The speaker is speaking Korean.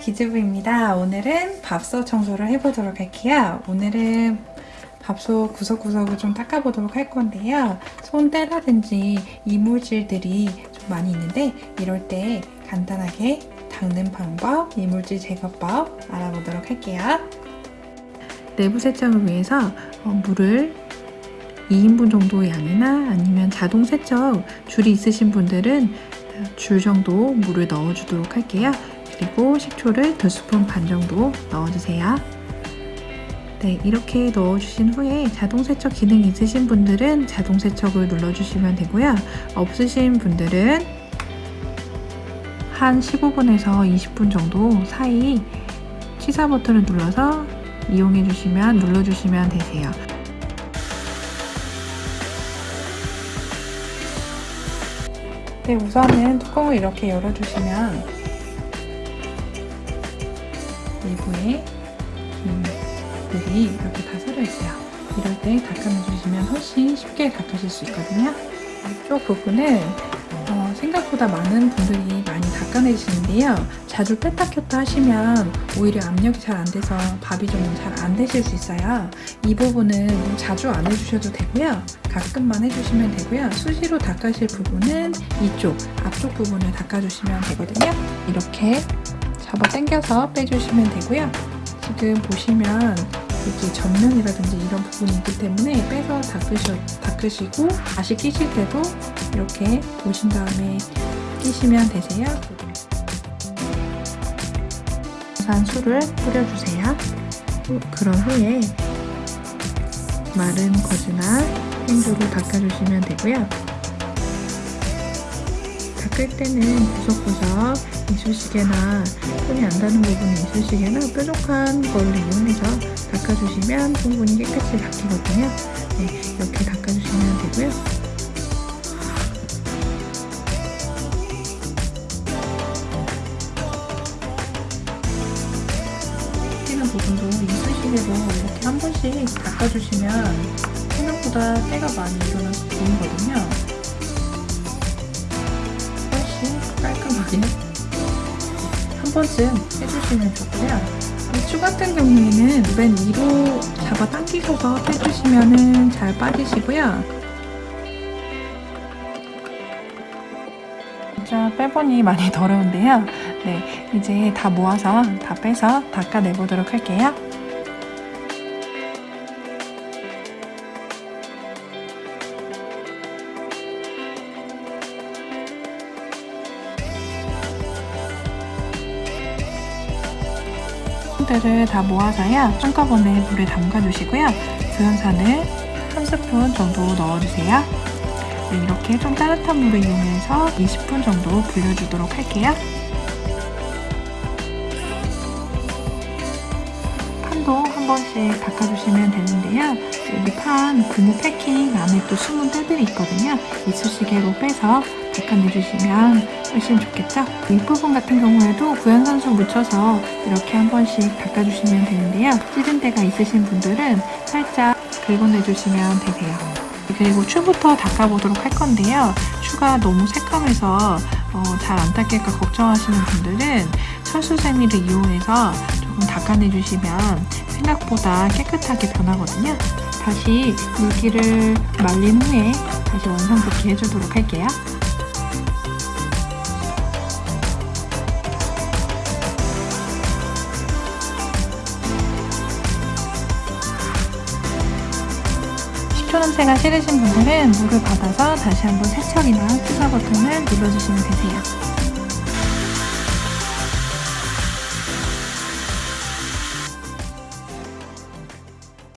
기즈부입니다. 오늘은 밥솥 청소를 해보도록 할게요. 오늘은 밥솥 구석구석을 좀 닦아보도록 할 건데요. 손때라든지 이물질들이 좀 많이 있는데 이럴 때 간단하게 닦는 방법, 이물질 제거법 알아보도록 할게요. 내부 세척을 위해서 어, 물을 2인분 정도의 양이나 아니면 자동 세척 줄이 있으신 분들은 줄 정도 물을 넣어주도록 할게요. 그리고 식초를 2스푼 반 정도 넣어주세요. 네, 이렇게 넣어주신 후에 자동 세척 기능 있으신 분들은 자동 세척을 눌러주시면 되고요. 없으신 분들은 한 15분에서 20분 정도 사이 취사 버튼을 눌러서 이용해 주시면 눌러 주시면 되세요. 네, 우선은 뚜껑을 이렇게 열어 주시면 내부에 물이 이렇게 다 서려 있어요. 이럴 때 닦아내주시면 훨씬 쉽게 닦으실 수 있거든요. 이쪽 부분은 어, 생각보다 많은 분들이 많이 닦아내시는데요. 자주 뺐다 켰다 하시면 오히려 압력이 잘 안 돼서 밥이 좀 잘 안 되실 수 있어요. 이 부분은 뭐 자주 안 해주셔도 되고요. 가끔만 해주시면 되고요. 수시로 닦으실 부분은 이쪽, 앞쪽 부분을 닦아주시면 되거든요. 이렇게 잡아 당겨서 빼주시면 되고요. 지금 보시면 이렇게 전면이라든지 이런 부분이 있기 때문에 빼서 닦으셔, 닦으시고 다시 끼실 때도 이렇게 보신 다음에 끼시면 되세요. 산수를 뿌려주세요. 그런 후에 마른 거즈나 생주로 닦아주시면 되고요. 닦을 때는 구석구석 이쑤시개나 손이 안 닿는 부분이 이쑤시개나 뾰족한 걸로 이용해서 닦아주시면 충분히 깨끗이 닦이거든요. 네, 이렇게 닦아주시면 되고요. 부분도 이쑤시개로 이렇게 한 번씩 닦아주시면 생각보다 때가 많이 일어나서 보이거든요. 훨씬 깔끔하게 한 번쯤 해주시면 좋고요. 이추 같은 경우에는 맨 위로 잡아 당기셔서 빼주시면 잘 빠지시고요. 진짜 빼보니 많이 더러운데요. 네, 이제 다 모아서 다 빼서 닦아내보도록 할게요. 들을 다 모아서요. 한꺼번에 물에 담가 주시고요. 구연산을 한 스푼 정도 넣어주세요. 네, 이렇게 좀 따뜻한 물을 이용해서 20분 정도 불려주도록 할게요 판도 한 번씩 닦아주시면 되는데요 여기 판 고무 패킹 안에 또 숨은 때들이 있거든요 이쑤시개로 빼서 닦아내주시면 훨씬 좋겠죠? 윗부분 같은 경우에도 구연산수 묻혀서 이렇게 한 번씩 닦아주시면 되는데요. 찌든 데가 있으신 분들은 살짝 긁어내주시면 되세요. 그리고 추부터 닦아보도록 할 건데요. 추가 너무 새까매서 어, 잘 안 닦일까 걱정하시는 분들은 철수세미를 이용해서 조금 닦아내주시면 생각보다 깨끗하게 변하거든요. 다시 물기를 말린 후에 다시 원상 복귀 해주도록 할게요. 10초 냄새가 싫으신 분들은 물을 받아서 다시 한번 세척이나 투사 버튼을 눌러주시면 되세요.